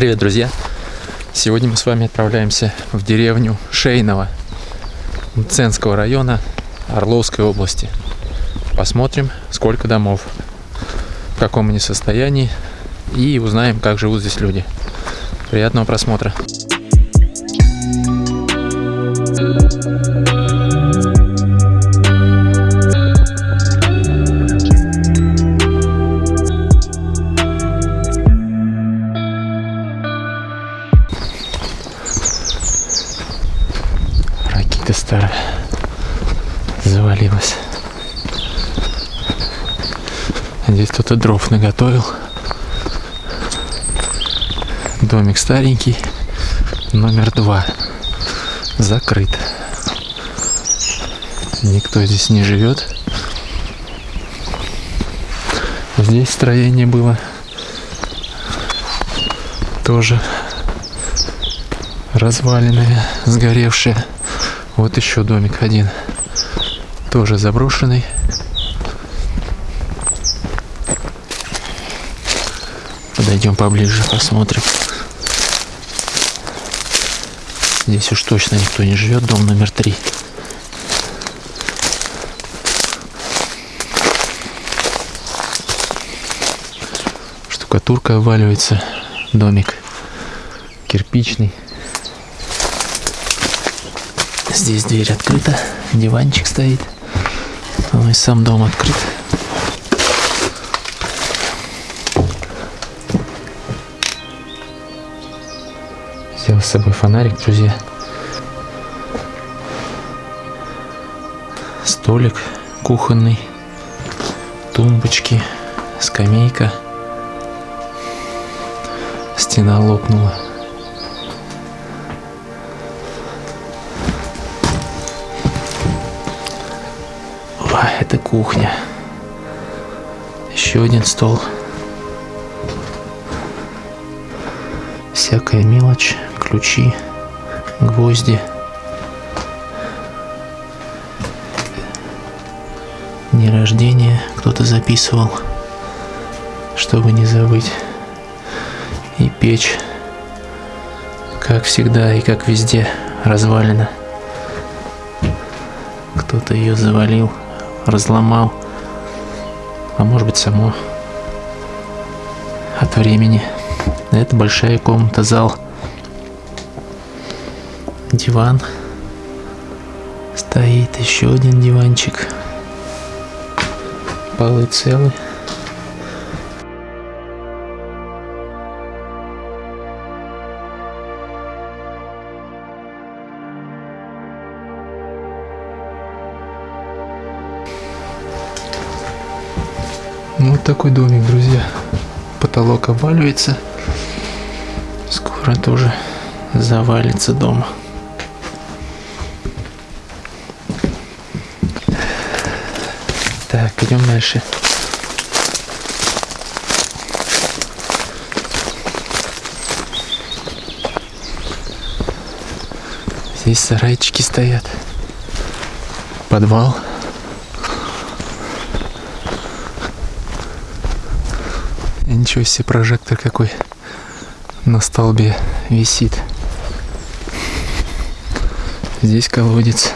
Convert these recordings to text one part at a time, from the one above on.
Привет, друзья! Сегодня мы с вами отправляемся в деревню Шейново Ценского района Орловской области. Посмотрим, сколько домов, в каком они состоянии и узнаем, как живут здесь люди. Приятного просмотра! Ракита старая завалилась. Здесь кто-то дров наготовил. Домик старенький, номер два. Закрыт. Никто здесь не живет. Здесь строение было тоже разваленное, сгоревшее. Вот еще домик один, тоже заброшенный. Подойдем поближе, посмотрим. Здесь уж точно никто не живет, дом номер три. Штукатурка обваливается, домик кирпичный. Здесь дверь открыта, диванчик стоит. Ну и сам дом открыт. Взял с собой фонарик, друзья. Столик кухонный, тумбочки, скамейка. Стена лопнула. Кухня. Еще один стол. Всякая мелочь, ключи, гвозди. Дни рождения кто-то записывал, чтобы не забыть. И печь, как всегда и как везде, развалена. Кто-то ее завалил, разломал, а может быть само от времени. Это большая комната, зал. Диван. Стоит еще один диванчик. Полы целы. Вот такой домик, друзья. Потолок обваливается. Скоро тоже завалится дом. Так, идем дальше. Здесь сарайчики стоят. Подвал. Ничего себе прожектор какой на столбе висит. Здесь колодец.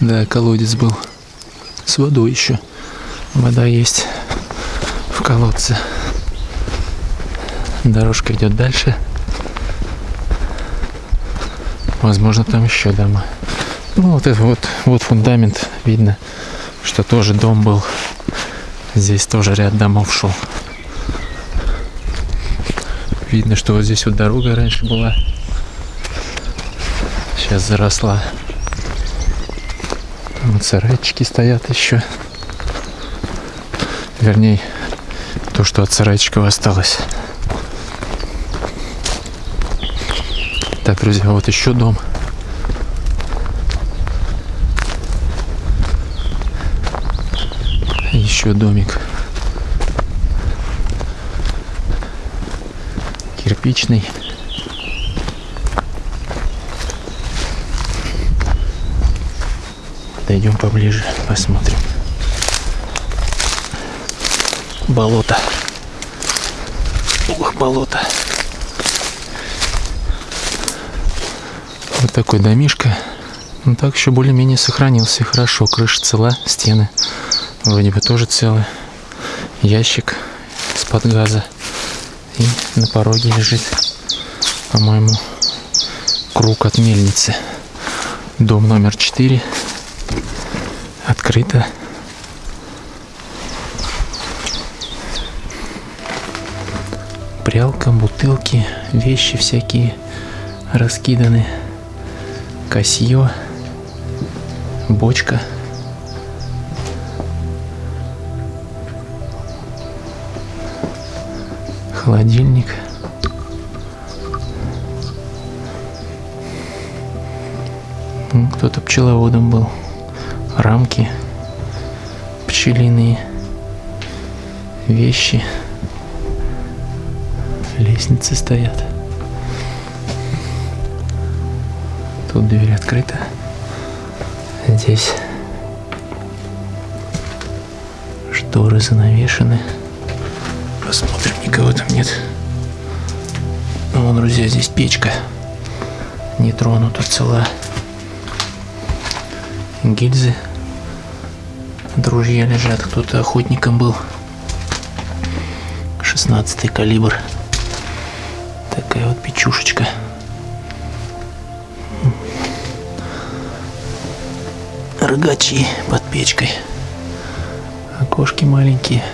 Да, колодец был. С водой еще. Вода есть в колодце. Дорожка идет дальше. Возможно, там еще дома. Ну, вот это вот, вот фундамент. Видно, что тоже дом был. Здесь тоже ряд домов шел. Видно, что вот здесь вот дорога раньше была. Сейчас заросла. Вот сарайчики стоят еще. Вернее, то, что от сарайчиков осталось. Так, друзья, вот еще дом. Еще домик. типичный. Подойдем поближе, посмотрим. Болото. Ух, болото. Вот такой домишко. Ну так еще более-менее сохранился хорошо. Крыша цела, стены вроде бы тоже целы. Ящик из-под газа. И на пороге лежит, по-моему, круг от мельницы. Дом номер 4. Открыто. Прялка, бутылки, вещи всякие раскиданы. Косье, бочка. Холодильник. Кто-то пчеловодом был. Рамки пчелиные. Вещи. Лестницы стоят. Тут дверь открыта. Здесь шторы занавешены. Никого там нет. Ну, вон, друзья, здесь печка. Не тронута цела. Гильзы. Друзья лежат. Кто-то охотником был. 16 калибр. Такая вот печушечка. Рогачи под печкой. Окошки маленькие.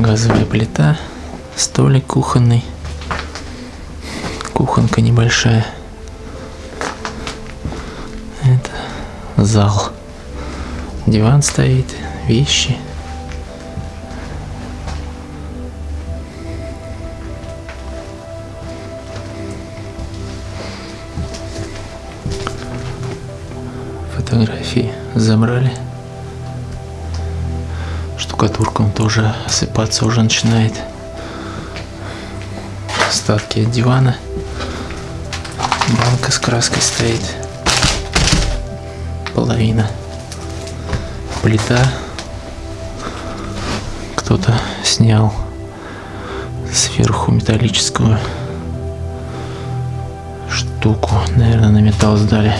Газовая плита. Столик кухонный. Кухонка небольшая. Это зал. Диван стоит, вещи. Фотографии забрали. Штукатурка он тоже осыпаться уже начинает. Остатки от дивана. Банка с краской стоит. Половина плита. Кто-то снял сверху металлическую штуку. Наверное, на металл сдали.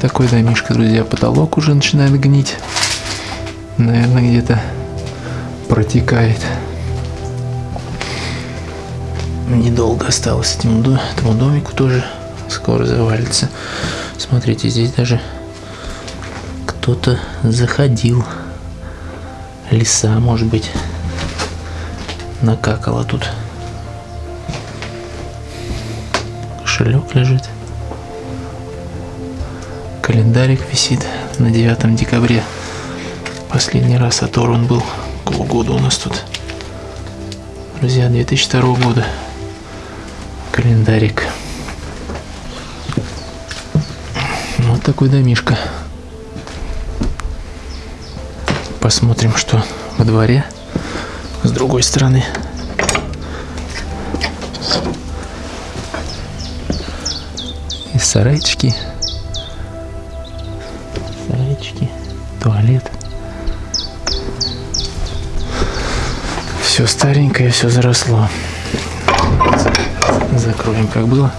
Такой домишка, друзья. Потолок уже начинает гнить. Наверное, где-то протекает. Недолго осталось этому, этому домику тоже. Скоро завалится. Смотрите, здесь даже кто-то заходил. Лиса, может быть, накакала тут. Кошелек лежит. Календарик висит на 9 декабря. Последний раз оторван был. Какого года у нас тут? Друзья, 2002 года. Календарик. Вот такой домишка. Посмотрим, что во дворе с другой стороны. И сарайчики. Сарайчики. Туалет. Все старенькое, все заросло. Закроем, как было.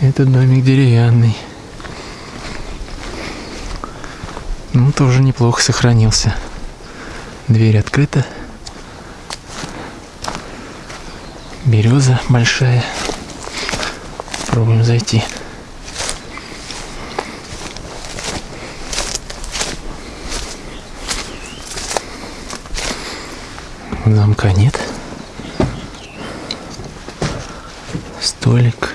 Этот домик деревянный. Ну, тоже неплохо сохранился. Дверь открыта. Береза большая. Пробуем зайти. Замка нет. Столик.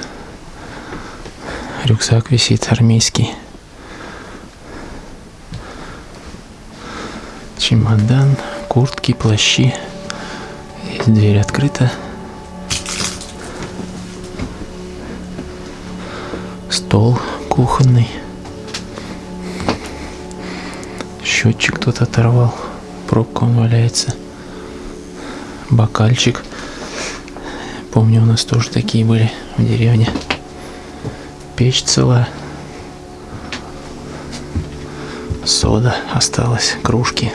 Рюкзак висит армейский. Чемодан, куртки, плащи. Дверь открыта. Стол кухонный. Счетчик кто-то оторвал. Пробка он валяется. бокальчик. Помню, у нас тоже такие были в деревне. Печь цела. Сода осталась, кружки.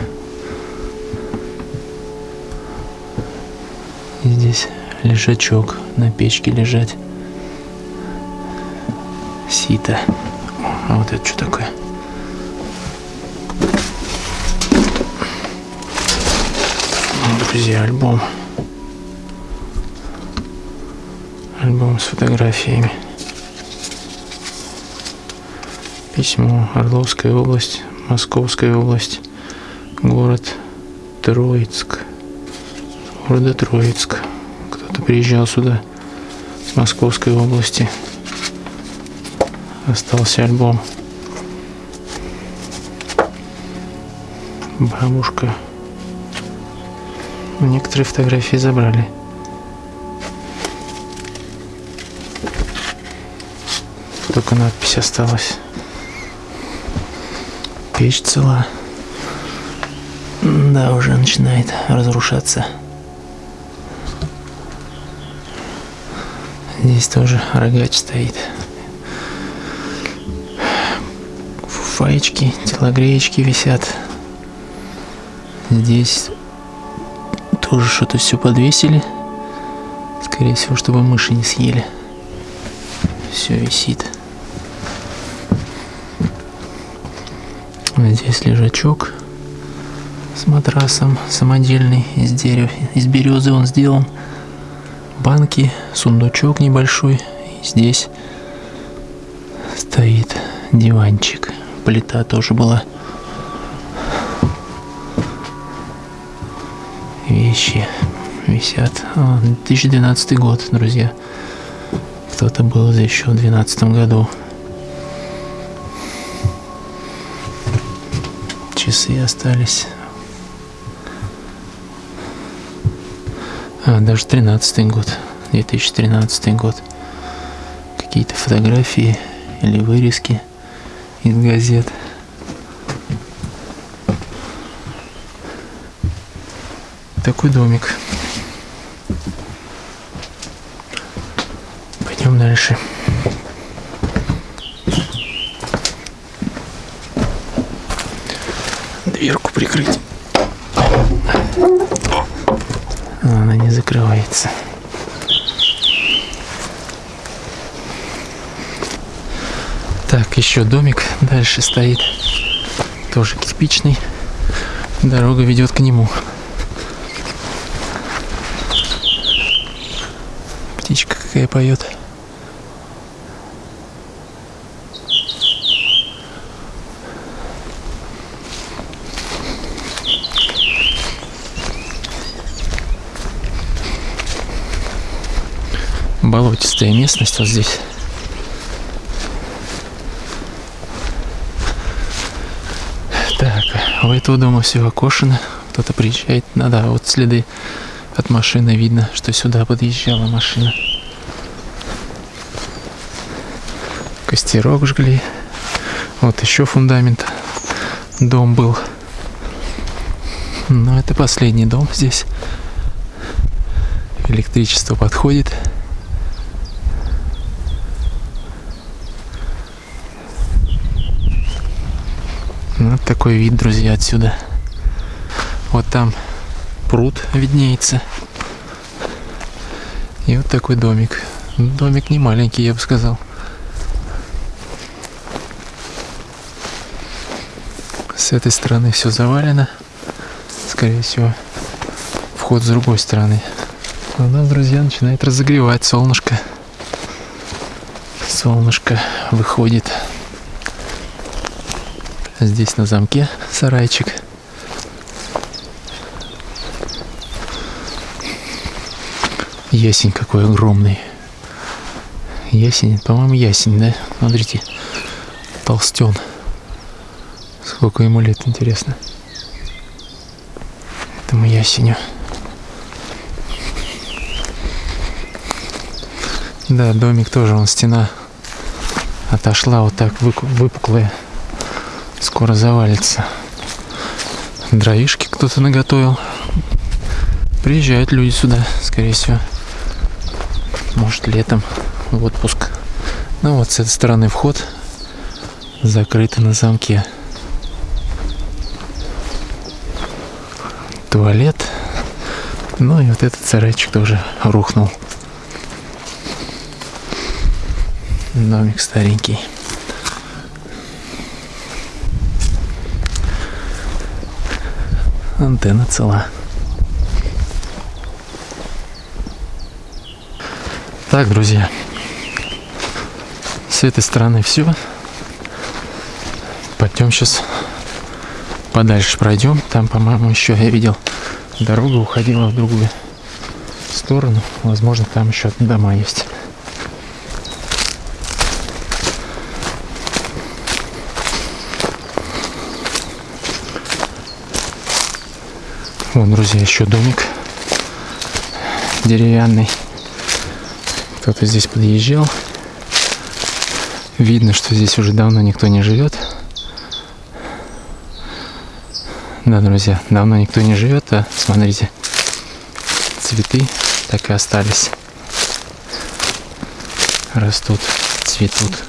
И здесь лежачок на печке лежать. Сито. А вот это что такое? Друзья, альбом. Альбом с фотографиями. Письмо. Орловская область, Московская область, город Троицк. Города Троицк. Кто-то приезжал сюда с Московской области. Остался альбом. Бабушка. Некоторые фотографии забрали. Только надпись осталась. Печь цела. Да, уже начинает разрушаться. Здесь тоже рогач стоит. Фуфаечки, телогреечки висят. Здесь тоже что-то все подвесили. Скорее всего, чтобы мыши не съели. Все висит. Здесь лежачок с матрасом самодельный из дерева, из березы он сделан. Банки, сундучок небольшой. И здесь стоит диванчик. Плита тоже была. Вещи висят. 2012 а, год, друзья. Кто-то был здесь еще в 2012 году. часы остались. А, даже 13 год, 2013 год. Какие-то фотографии или вырезки из газет. Такой домик. Пойдем дальше. дверку прикрыть. Она не закрывается. Так, еще домик дальше стоит. Тоже кирпичный. Дорога ведет к нему. Птичка какая поет. болотистая местность вот здесь. Так, у этого дома все окошено. Кто-то приезжает. Ну да, вот следы от машины видно, что сюда подъезжала машина. Костерок жгли. Вот еще фундамент. Дом был. Но это последний дом здесь. Электричество подходит. Вот такой вид, друзья, отсюда. Вот там пруд виднеется. И вот такой домик. Домик не маленький, я бы сказал. С этой стороны все завалено. Скорее всего, вход с другой стороны. У нас, друзья, начинает разогревать солнышко. Солнышко выходит. Здесь на замке сарайчик. Ясень какой огромный. Ясень, по-моему, ясень, да? Смотрите, толстен. Сколько ему лет, интересно. Этому ясеню. Да, домик тоже, он стена отошла вот так выпуклая скоро завалится. Дровишки кто-то наготовил. Приезжают люди сюда, скорее всего. Может, летом в отпуск. Ну вот с этой стороны вход закрыт на замке. Туалет. Ну и вот этот сарайчик тоже рухнул. Домик старенький. Антенна цела. Так, друзья. С этой стороны все. Пойдем сейчас подальше пройдем. Там, по-моему, еще я видел дорога уходила в другую сторону. Возможно, там еще дома есть. Вон, друзья, еще домик деревянный. Кто-то здесь подъезжал. Видно, что здесь уже давно никто не живет. Да, друзья, давно никто не живет, а смотрите, цветы так и остались. Растут, цветут.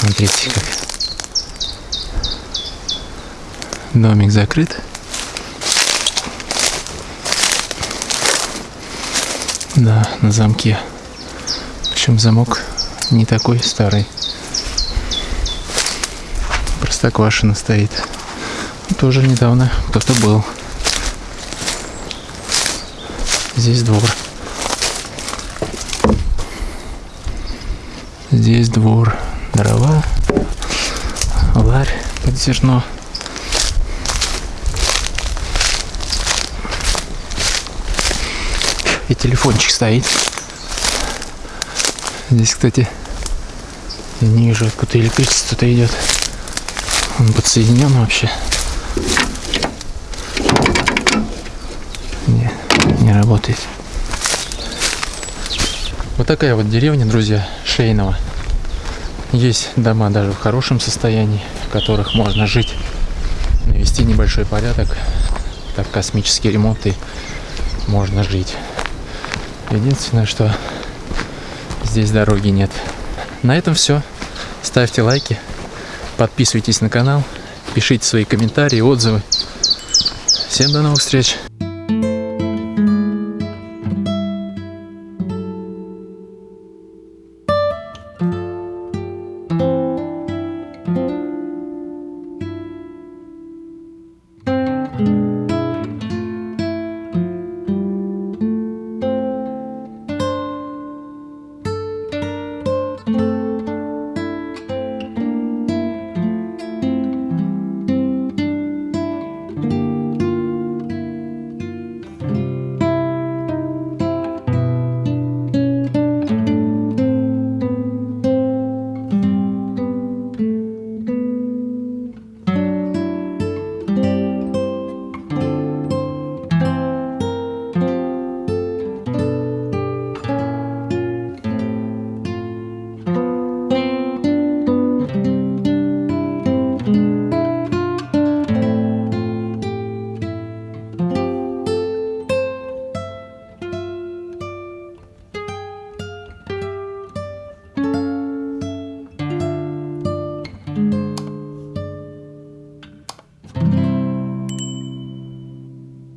Смотрите, как домик закрыт. Да, на замке. Причем замок не такой старый. Простоквашина стоит. Тоже недавно кто-то был. Здесь двор. Здесь двор. Дрова. Ларь под зерно. И телефончик стоит. Здесь, кстати, я не вижу, откуда электричество-то идет. Он подсоединен вообще. Не, не работает. Вот такая вот деревня, друзья, Шейного. Есть дома даже в хорошем состоянии, в которых можно жить, навести небольшой порядок, так космический ремонт и можно жить. Единственное, что здесь дороги нет. На этом все. Ставьте лайки, подписывайтесь на канал, пишите свои комментарии, отзывы. Всем до новых встреч!